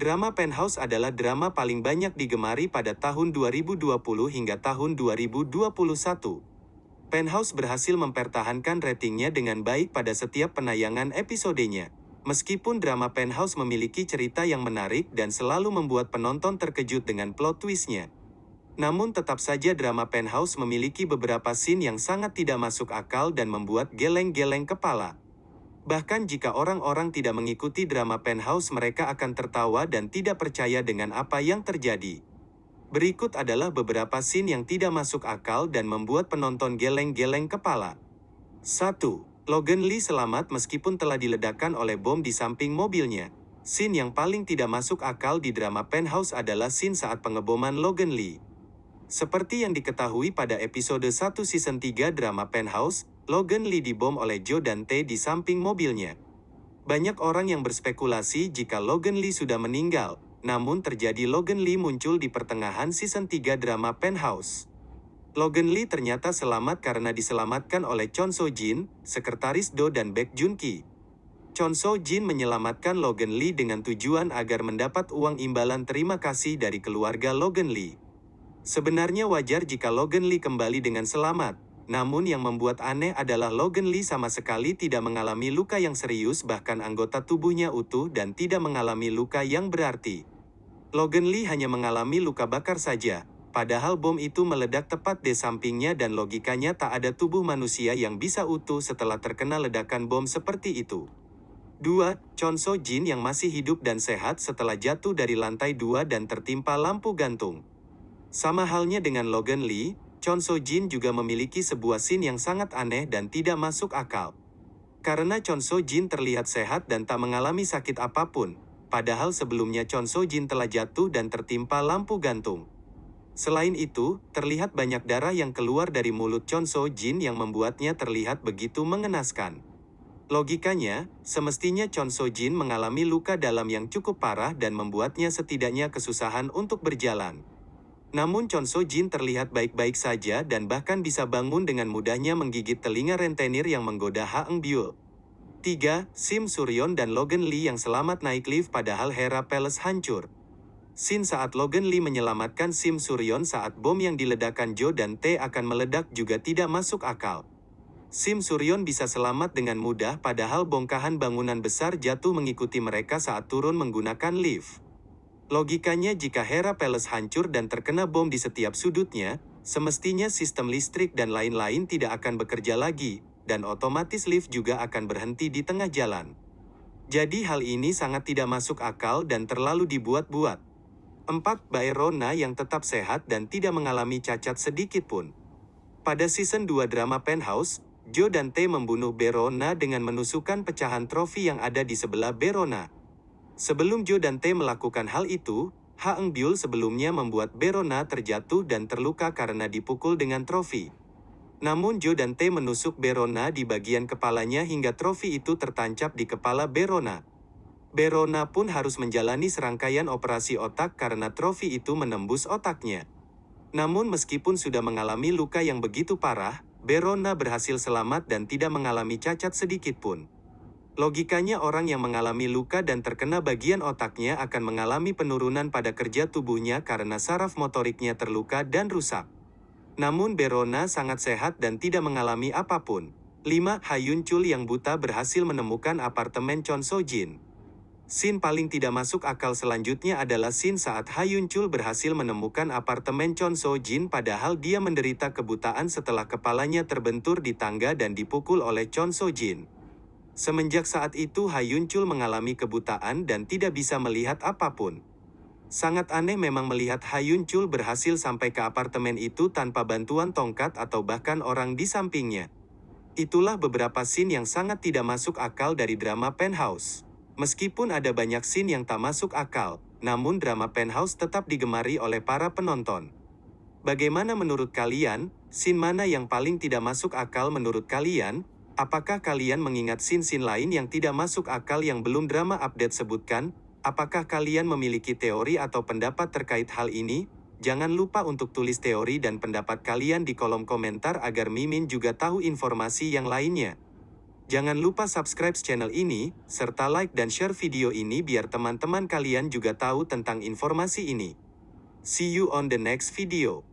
Drama Penthouse adalah drama paling banyak digemari pada tahun 2020 hingga tahun 2021. Penthouse berhasil mempertahankan ratingnya dengan baik pada setiap penayangan episodenya. Meskipun drama Penthouse memiliki cerita yang menarik dan selalu membuat penonton terkejut dengan plot twistnya. Namun tetap saja drama Penthouse memiliki beberapa scene yang sangat tidak masuk akal dan membuat geleng-geleng kepala. Bahkan jika orang-orang tidak mengikuti drama Penthouse mereka akan tertawa dan tidak percaya dengan apa yang terjadi. Berikut adalah beberapa scene yang tidak masuk akal dan membuat penonton geleng-geleng kepala. 1. Logan Lee selamat meskipun telah diledakkan oleh bom di samping mobilnya. Scene yang paling tidak masuk akal di drama Penthouse adalah scene saat pengeboman Logan Lee. Seperti yang diketahui pada episode 1 season 3 drama Penthouse, Logan Lee dibom oleh Joe Dante di samping mobilnya. Banyak orang yang berspekulasi jika Logan Lee sudah meninggal, namun terjadi Logan Lee muncul di pertengahan season 3 drama Penthouse. Logan Lee ternyata selamat karena diselamatkan oleh Chon So Jin, sekretaris Do dan Baek Jun Ki. Chon So Jin menyelamatkan Logan Lee dengan tujuan agar mendapat uang imbalan terima kasih dari keluarga Logan Lee. Sebenarnya wajar jika Logan Lee kembali dengan selamat, namun yang membuat aneh adalah Logan Lee sama sekali tidak mengalami luka yang serius bahkan anggota tubuhnya utuh dan tidak mengalami luka yang berarti. Logan Lee hanya mengalami luka bakar saja, padahal bom itu meledak tepat di sampingnya dan logikanya tak ada tubuh manusia yang bisa utuh setelah terkena ledakan bom seperti itu. 2. Chon So Jin yang masih hidup dan sehat setelah jatuh dari lantai 2 dan tertimpa lampu gantung. Sama halnya dengan Logan Lee, Chon So Jin juga memiliki sebuah scene yang sangat aneh dan tidak masuk akal. Karena Chon So Jin terlihat sehat dan tak mengalami sakit apa pun, padahal sebelumnya Chon So Jin telah jatuh dan tertimpa lampu gantung. Selain itu, terlihat banyak darah yang keluar dari mulut Chon So Jin yang membuatnya terlihat begitu mengenaskan. Logikanya, semestinya Chon So Jin mengalami luka dalam yang cukup parah dan membuatnya setidaknya kesusahan untuk berjalan. Namun Chon So Jin terlihat baik-baik saja dan bahkan bisa bangun dengan mudahnya menggigit telinga rentenir yang menggoda Ha Eng Byul. 3. Sim Suryon dan Logan Lee yang selamat naik lift padahal Hera Palace hancur. Scene saat Logan Lee menyelamatkan Sim Suryon saat bom yang diledakkan Joe dan T akan meledak juga tidak masuk akal. Sim Suryon bisa selamat dengan mudah padahal bongkahan bangunan besar jatuh mengikuti mereka saat turun menggunakan lift. Logikanya jika Hera Palace hancur dan terkena bom di setiap sudutnya, semestinya sistem listrik dan lain-lain tidak akan bekerja lagi, dan otomatis lift juga akan berhenti di tengah jalan. Jadi hal ini sangat tidak masuk akal dan terlalu dibuat-buat. 4. Baerona yang tetap sehat dan tidak mengalami cacat sedikit pun. Pada season 2 drama Penthouse, Joe dan T membunuh Berona dengan menusukkan pecahan trofi yang ada di sebelah Berona. Sebelum Joe dan T melakukan hal itu, Ha Eng Byul sebelumnya membuat Berona terjatuh dan terluka karena dipukul dengan trofi. Namun Joe dan T menusuk Berona di bagian kepalanya hingga trofi itu tertancap di kepala Berona. Berona pun harus menjalani serangkaian operasi otak karena trofi itu menembus otaknya. Namun meskipun sudah mengalami luka yang begitu parah, Berona berhasil selamat dan tidak mengalami cacat sedikit pun. Logikanya orang yang mengalami luka dan terkena bagian otaknya akan mengalami penurunan pada kerja tubuhnya karena saraf motoriknya terluka dan rusak. Namun Berona sangat sehat dan tidak mengalami apa pun. 5. Hayun Chul yang buta berhasil menemukan apartemen Chon So Jin. Scene paling tidak masuk akal selanjutnya adalah scene saat Hayun Chul berhasil menemukan apartemen Chon So Jin padahal dia menderita kebutaan setelah kepalanya terbentur di tangga dan dipukul oleh Chon So Jin. Semenjak saat itu Hayun Chul mengalami kebutaan dan tidak bisa melihat apa pun. Sangat aneh memang melihat Hayun Chul berhasil sampai ke apartemen itu tanpa bantuan tongkat atau bahkan orang di sampingnya. Itulah beberapa scene yang sangat tidak masuk akal dari drama Penthouse. Meskipun ada banyak scene yang tak masuk akal, namun drama Penthouse tetap digemari oleh para penonton. Bagaimana menurut kalian, scene mana yang paling tidak masuk akal menurut kalian? Apakah kalian mengingat scene-scene lain yang tidak masuk akal yang belum drama update sebutkan? Apakah kalian memiliki teori atau pendapat terkait hal ini? Jangan lupa untuk tulis teori dan pendapat kalian di kolom komentar agar Mimin juga tahu informasi yang lainnya. Jangan lupa subscribe channel ini, serta like dan share video ini biar teman-teman kalian juga tahu tentang informasi ini. See you on the next video.